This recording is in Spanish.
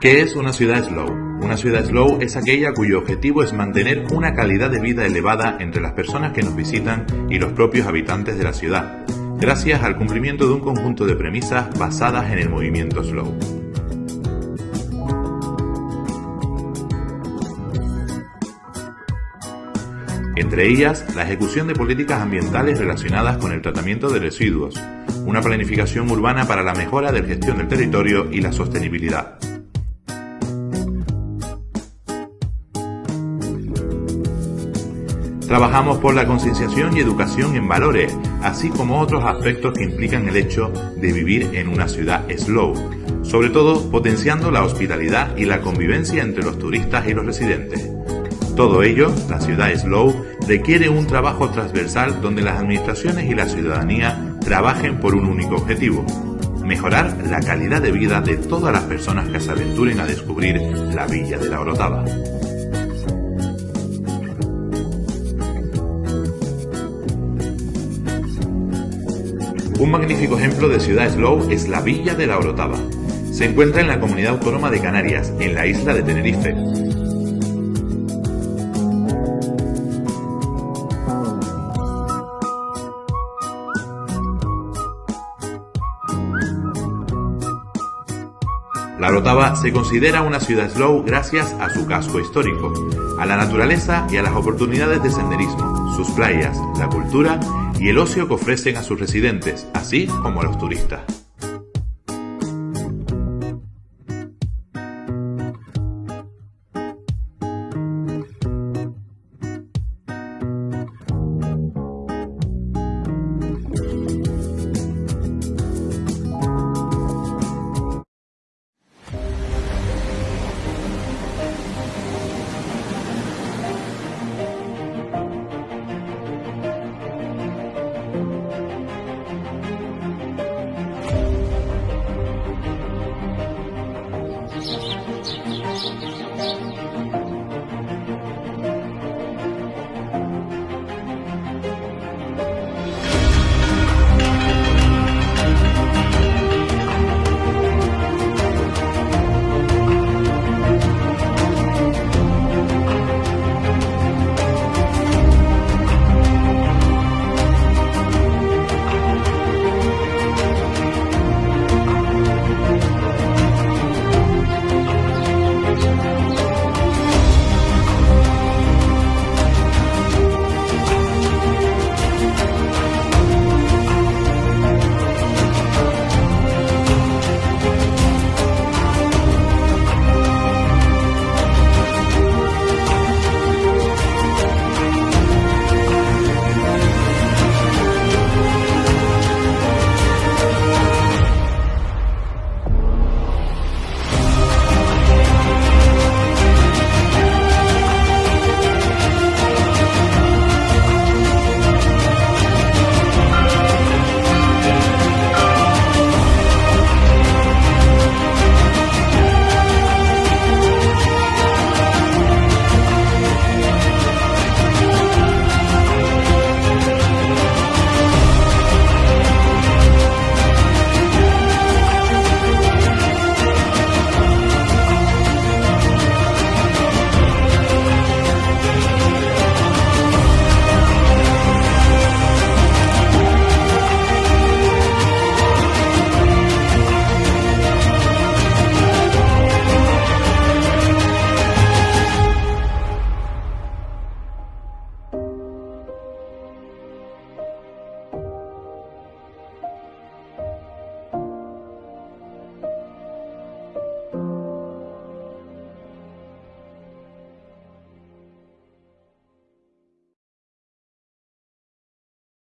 ¿Qué es una ciudad slow? Una ciudad slow es aquella cuyo objetivo es mantener una calidad de vida elevada entre las personas que nos visitan y los propios habitantes de la ciudad, gracias al cumplimiento de un conjunto de premisas basadas en el movimiento slow. Entre ellas, la ejecución de políticas ambientales relacionadas con el tratamiento de residuos, una planificación urbana para la mejora de la gestión del territorio y la sostenibilidad. Trabajamos por la concienciación y educación en valores, así como otros aspectos que implican el hecho de vivir en una ciudad slow, sobre todo potenciando la hospitalidad y la convivencia entre los turistas y los residentes. Todo ello, la ciudad slow, requiere un trabajo transversal donde las administraciones y la ciudadanía trabajen por un único objetivo, mejorar la calidad de vida de todas las personas que se aventuren a descubrir la Villa de la Orotava. Un magnífico ejemplo de ciudad slow es la Villa de la Orotava. Se encuentra en la comunidad autónoma de Canarias, en la isla de Tenerife. La Orotava se considera una ciudad slow gracias a su casco histórico, a la naturaleza y a las oportunidades de senderismo, sus playas, la cultura y el ocio que ofrecen a sus residentes, así como a los turistas.